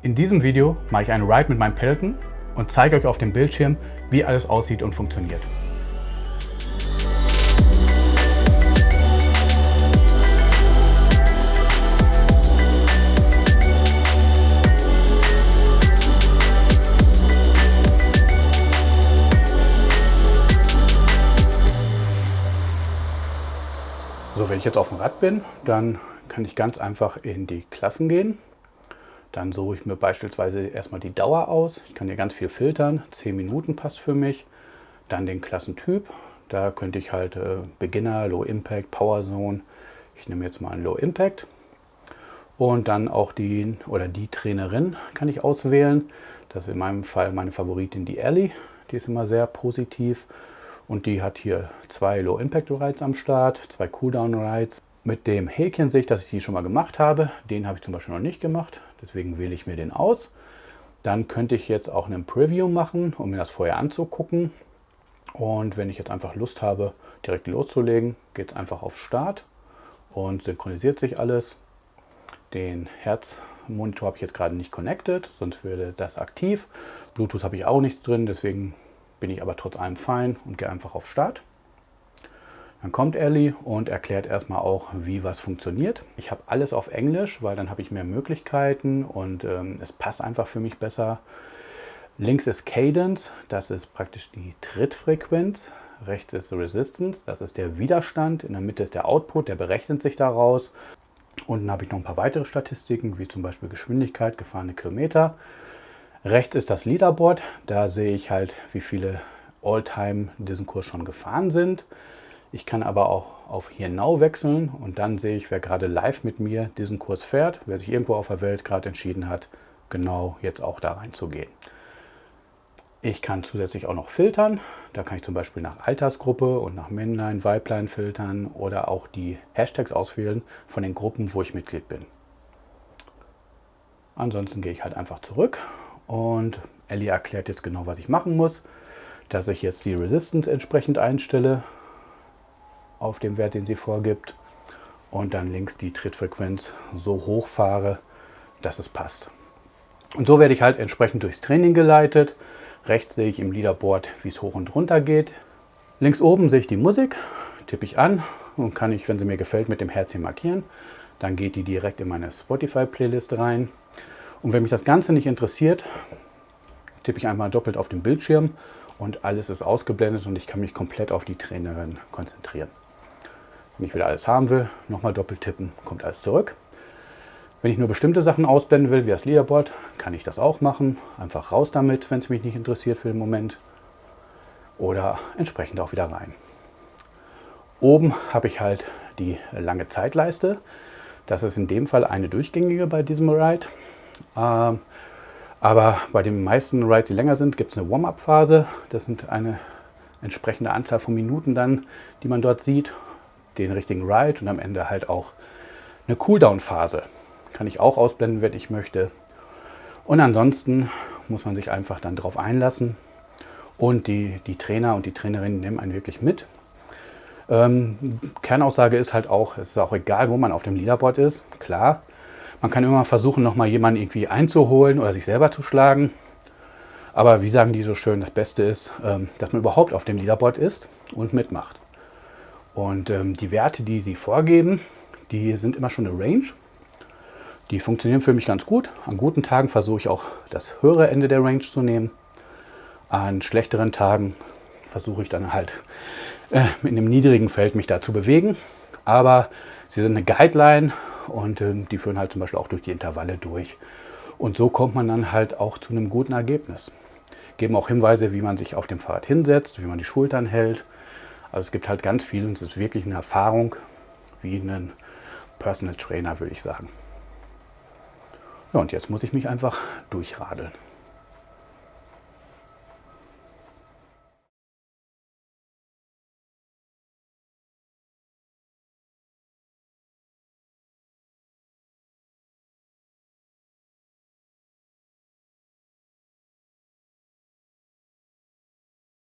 In diesem Video mache ich einen Ride mit meinem Peloton und zeige euch auf dem Bildschirm, wie alles aussieht und funktioniert. So, wenn ich jetzt auf dem Rad bin, dann kann ich ganz einfach in die Klassen gehen dann suche ich mir beispielsweise erstmal die Dauer aus. Ich kann hier ganz viel filtern. 10 Minuten passt für mich. Dann den Klassentyp. Da könnte ich halt äh, Beginner, Low Impact, Power Zone. Ich nehme jetzt mal einen Low Impact. Und dann auch die oder die Trainerin kann ich auswählen. Das ist in meinem Fall meine Favoritin, die Ellie. Die ist immer sehr positiv. Und die hat hier zwei Low Impact Rides am Start, zwei Cooldown Rides. Mit dem Häkchen sehe ich, dass ich die schon mal gemacht habe. Den habe ich zum Beispiel noch nicht gemacht. Deswegen wähle ich mir den aus. Dann könnte ich jetzt auch einen Preview machen, um mir das vorher anzugucken. Und wenn ich jetzt einfach Lust habe, direkt loszulegen, geht es einfach auf Start und synchronisiert sich alles. Den Herzmonitor habe ich jetzt gerade nicht connected, sonst würde das aktiv. Bluetooth habe ich auch nichts drin, deswegen bin ich aber trotz allem fein und gehe einfach auf Start. Dann kommt Ellie und erklärt erstmal auch, wie was funktioniert. Ich habe alles auf Englisch, weil dann habe ich mehr Möglichkeiten und ähm, es passt einfach für mich besser. Links ist Cadence, das ist praktisch die Trittfrequenz. Rechts ist Resistance, das ist der Widerstand. In der Mitte ist der Output, der berechnet sich daraus. Unten habe ich noch ein paar weitere Statistiken, wie zum Beispiel Geschwindigkeit, gefahrene Kilometer. Rechts ist das Leaderboard, da sehe ich halt, wie viele Alltime diesen Kurs schon gefahren sind. Ich kann aber auch auf Here Now wechseln und dann sehe ich, wer gerade live mit mir diesen Kurs fährt, wer sich irgendwo auf der Welt gerade entschieden hat, genau jetzt auch da reinzugehen. Ich kann zusätzlich auch noch filtern. Da kann ich zum Beispiel nach Altersgruppe und nach Männlein, Weiblein filtern oder auch die Hashtags auswählen von den Gruppen, wo ich Mitglied bin. Ansonsten gehe ich halt einfach zurück und Ellie erklärt jetzt genau, was ich machen muss. Dass ich jetzt die Resistance entsprechend einstelle, auf dem Wert, den sie vorgibt und dann links die Trittfrequenz so hoch fahre, dass es passt. Und so werde ich halt entsprechend durchs Training geleitet. Rechts sehe ich im Leaderboard, wie es hoch und runter geht. Links oben sehe ich die Musik, tippe ich an und kann ich, wenn sie mir gefällt, mit dem Herzchen markieren. Dann geht die direkt in meine Spotify-Playlist rein. Und wenn mich das Ganze nicht interessiert, tippe ich einmal doppelt auf den Bildschirm und alles ist ausgeblendet und ich kann mich komplett auf die Trainerin konzentrieren. Wenn ich wieder alles haben will, nochmal doppelt tippen, kommt alles zurück. Wenn ich nur bestimmte Sachen ausblenden will, wie das Leaderboard, kann ich das auch machen. Einfach raus damit, wenn es mich nicht interessiert für den Moment. Oder entsprechend auch wieder rein. Oben habe ich halt die lange Zeitleiste. Das ist in dem Fall eine durchgängige bei diesem Ride. Ähm, aber bei den meisten Rides, die länger sind, gibt es eine Warm-up-Phase. Das sind eine entsprechende Anzahl von Minuten dann, die man dort sieht den richtigen Ride und am Ende halt auch eine Cooldown-Phase. Kann ich auch ausblenden, wenn ich möchte. Und ansonsten muss man sich einfach dann darauf einlassen. Und die, die Trainer und die Trainerinnen nehmen einen wirklich mit. Ähm, Kernaussage ist halt auch, es ist auch egal, wo man auf dem Leaderboard ist. Klar, man kann immer versuchen, nochmal jemanden irgendwie einzuholen oder sich selber zu schlagen. Aber wie sagen die so schön, das Beste ist, ähm, dass man überhaupt auf dem Leaderboard ist und mitmacht. Und ähm, die Werte, die sie vorgeben, die sind immer schon eine Range. Die funktionieren für mich ganz gut. An guten Tagen versuche ich auch das höhere Ende der Range zu nehmen. An schlechteren Tagen versuche ich dann halt äh, in einem niedrigen Feld mich da zu bewegen. Aber sie sind eine Guideline und äh, die führen halt zum Beispiel auch durch die Intervalle durch. Und so kommt man dann halt auch zu einem guten Ergebnis. Geben auch Hinweise, wie man sich auf dem Fahrrad hinsetzt, wie man die Schultern hält, also es gibt halt ganz viel und es ist wirklich eine Erfahrung wie ein Personal Trainer, würde ich sagen. Ja, und jetzt muss ich mich einfach durchradeln.